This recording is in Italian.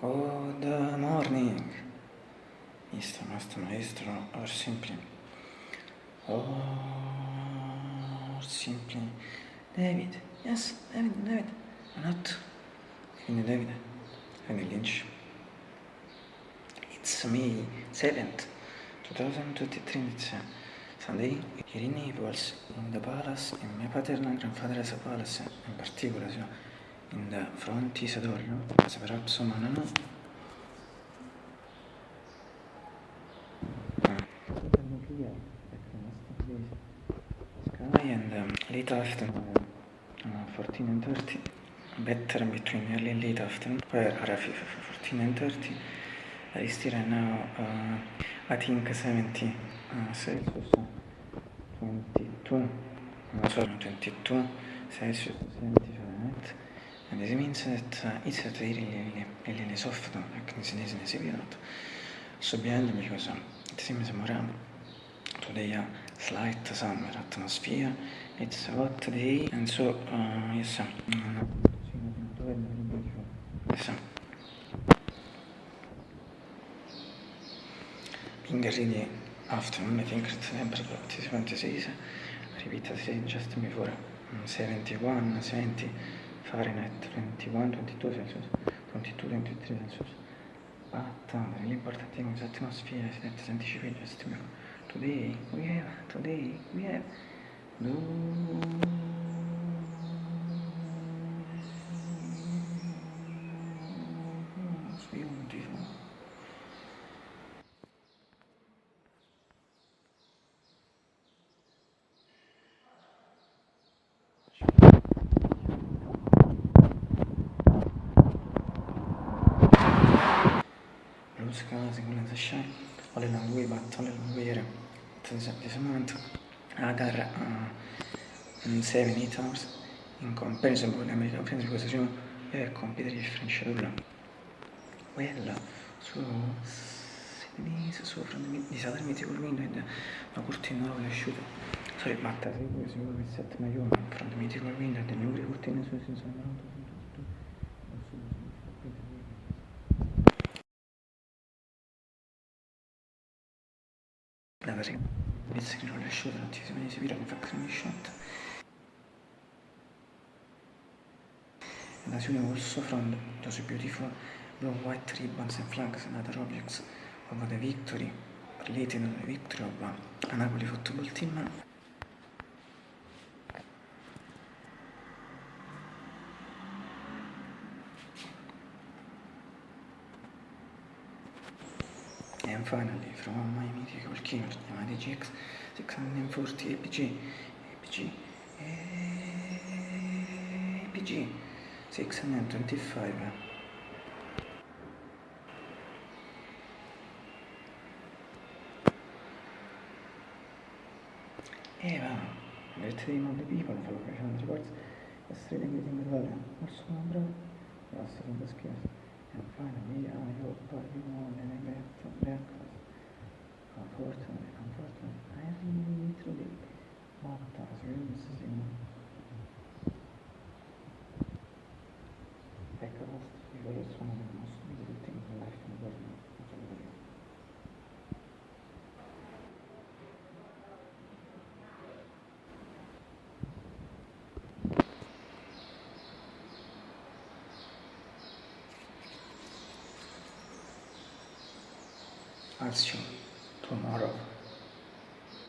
Good morning, Mr. Master Maestro, or simply, or simply, David, yes, David, David, not, quindi David, quindi Lynch. It's me, 7th, 2023, it's Sunday, here in Naples, in the palace, in my paternal grandfather's palace, in particular, so, in door, no? As perhaps someone know. Sky and um, late afternoon, uh, 14 and 30, better between early and late afternoon, where are 14 and 30, I still right now, uh, I think 70 uh, Celsius, 22, no, sorry, 22 Celsius, 70 Fahrenheit. And this means that uh, it's at really, really, really, really soft, like this is in a period. So behind me because um, it seems more um, today a slight summer atmosphere. It's a hot day and so uh, yes, um, yes, um, being really afternoon, I think the temperature is 26, repeat as just before, um, 71, 70. Fahrenheit 21, 22 Celsius, 22, 23 Celsius. Thing is atmosphere is that scientific just today we have, today we have no along the way here. To this, this moment, other uh, 7, 8 hours in comparison with American friends have completely different schedule. Well, so Denise, so from the, the southern mythical window and the curtain now will shoot. Sorry, but I think we will set my own from the mythical window and the new curtain so since I'm versione inizia che non le asciutta, non ti si vede si vira che fa creme shot. And as you know also from those beautiful blue white ribbons and flags and other objects of the victory related to the victory of uh, Napoli football team And finally, from my mythical keynote chiamati GX 640 APG, APG, APG 625. Eva, let the name of the people follow professional reports, yesterday getting the value, also number, yes, from the skills. And finally, I hope you want and I get breakfast. Unfortunately, unfortunately, I really truly want as you see. Breakfast is one of the most beautiful things in life in the world. I'll see you tomorrow.